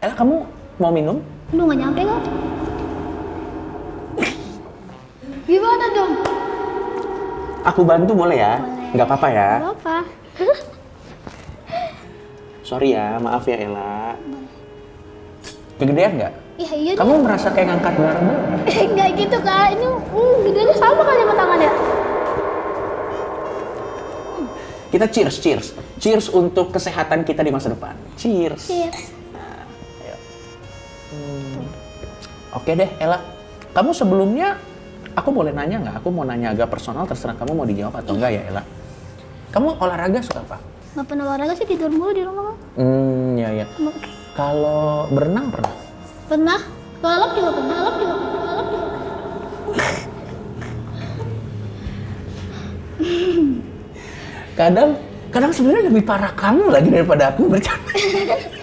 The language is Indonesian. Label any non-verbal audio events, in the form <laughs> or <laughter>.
Ella, kamu mau minum? Lu nggak nyampe kok. Gimana dong? Aku bantu boleh ya? Boleh. Nggak apa-apa ya? Gak apa. <laughs> Sorry ya, maaf ya Ella. Kegedean nggak? Iya iya. Kamu merasa kayak ngangkat barang Enggak <laughs> gitu kak. Ini hmm, gedenya sama kali sama tangan ya. Kita cheers, cheers. Cheers untuk kesehatan kita di masa depan. Cheers. Cheers. Hmm. Oke deh, Ella. Kamu sebelumnya, aku boleh nanya nggak? Aku mau nanya agak personal, terserah kamu mau dijawab atau enggak ya, Ella. Kamu olahraga suka apa? Gak pernah olahraga sih tidur mulu di rumah. Hmm, ya ya. Kalau berenang pernah? Pernah. Balap juga pernah. Balap juga pernah. Juga. Kadang, kadang sebenarnya lebih parah kamu lagi daripada aku bercanda. <laughs>